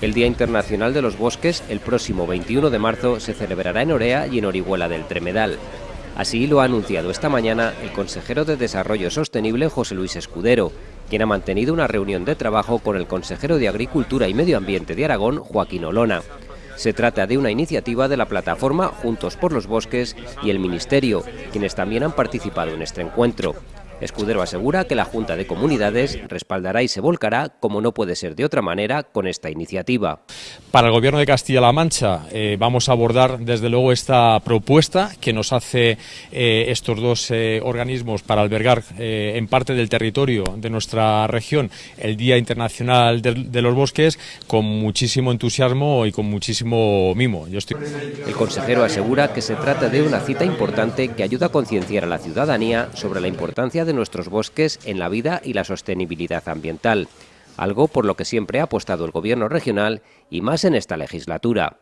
El Día Internacional de los Bosques, el próximo 21 de marzo, se celebrará en Orea y en Orihuela del Tremedal. Así lo ha anunciado esta mañana el consejero de Desarrollo Sostenible José Luis Escudero, quien ha mantenido una reunión de trabajo con el consejero de Agricultura y Medio Ambiente de Aragón, Joaquín Olona. Se trata de una iniciativa de la plataforma Juntos por los Bosques y el Ministerio, quienes también han participado en este encuentro. Escudero asegura que la Junta de Comunidades respaldará y se volcará, como no puede ser de otra manera, con esta iniciativa. Para el Gobierno de Castilla-La Mancha eh, vamos a abordar desde luego esta propuesta que nos hace eh, estos dos eh, organismos para albergar en parte del territorio de nuestra región el Día Internacional de, los Bosques con muchísimo entusiasmo y con muchísimo mimo. El consejero asegura que se trata de una cita importante que ayuda a concienciar a la ciudadanía sobre la importancia de de nuestros bosques en la vida y la sostenibilidad ambiental, algo por lo que siempre ha apostado el Gobierno regional y más en esta legislatura.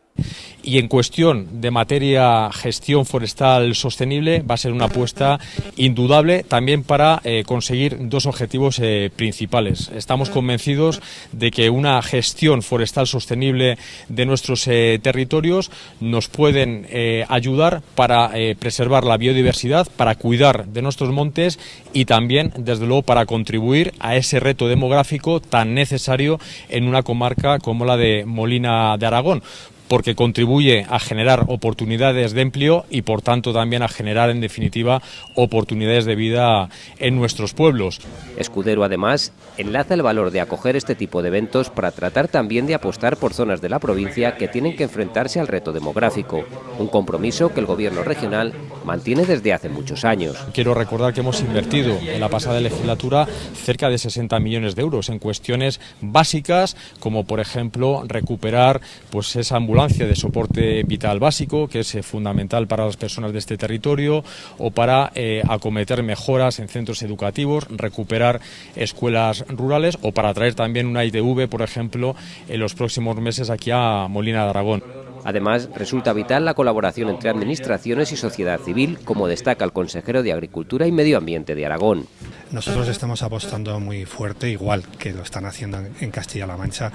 Y en cuestión de materia gestión forestal sostenible va a ser una apuesta indudable también para eh, conseguir dos objetivos eh, principales. Estamos convencidos de que una gestión forestal sostenible de nuestros eh, territorios nos pueden ayudar para preservar la biodiversidad, para cuidar de nuestros montes y también, desde luego, para contribuir a ese reto demográfico tan necesario en una comarca como la de Molina de Aragón porque contribuye a generar oportunidades de empleo y por tanto también a generar en definitiva oportunidades de vida en nuestros pueblos. Escudero además enlaza el valor de acoger este tipo de eventos para tratar también de apostar por zonas de la provincia que tienen que enfrentarse al reto demográfico, un compromiso que el gobierno regional mantiene desde hace muchos años. Quiero recordar que hemos invertido en la pasada legislatura cerca de 60 millones de euros en cuestiones básicas como por ejemplo recuperar pues esa ambulancia de soporte vital básico, que es eh, fundamental para las personas de este territorio, o para eh, acometer mejoras en centros educativos, recuperar escuelas rurales, o para traer también una ITV, por ejemplo, en los próximos meses aquí a Molina de Aragón. Además, resulta vital la colaboración entre administraciones y sociedad civil, como destaca el consejero de Agricultura y Medio Ambiente de Aragón. Nosotros estamos apostando muy fuerte, igual que lo están haciendo en Castilla-La Mancha,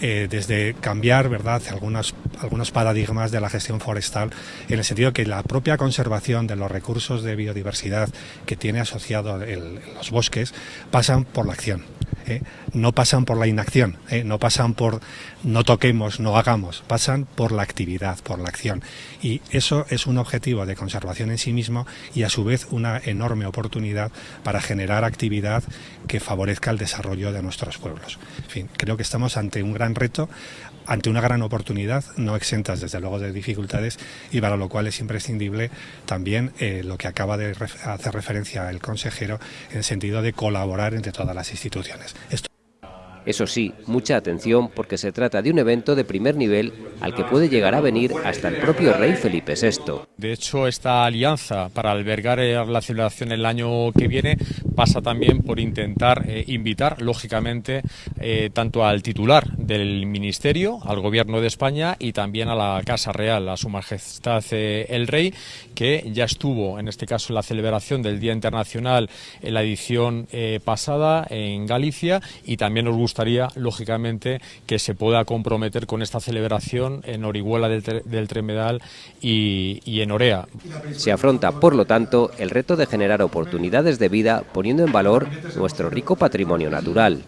eh, desde cambiar verdad algunos, algunos paradigmas de la gestión forestal, en el sentido que la propia conservación de los recursos de biodiversidad que tiene asociado los bosques pasan por la acción. ¿Eh? no pasan por la inacción, ¿eh? no pasan por no toquemos, no hagamos, pasan por la actividad, por la acción. Y eso es un objetivo de conservación en sí mismo y a su vez una enorme oportunidad para generar actividad que favorezca el desarrollo de nuestros pueblos. En fin, creo que estamos ante un gran reto, ante una gran oportunidad, no exentas desde luego de dificultades y para lo cual es imprescindible también eh, lo que acaba de hacer referencia el consejero en sentido de colaborar entre todas las instituciones. Eso sí, mucha atención porque se trata de un evento de primer nivel al que puede llegar a venir hasta el propio rey Felipe VI. De hecho, esta alianza para albergar eh, la celebración el año que viene pasa también por intentar eh, invitar, lógicamente, eh, tanto al titular del Ministerio, al Gobierno de España y también a la Casa Real, a Su Majestad el Rey, que ya estuvo, en este caso, en la celebración del Día Internacional en la edición pasada en Galicia y también nos gustaría, lógicamente, que se pueda comprometer con esta celebración en Orihuela del, Tremedal y, y en Orea. Se afronta, por lo tanto, el reto de generar oportunidades de vida poniendo en valor nuestro rico patrimonio natural.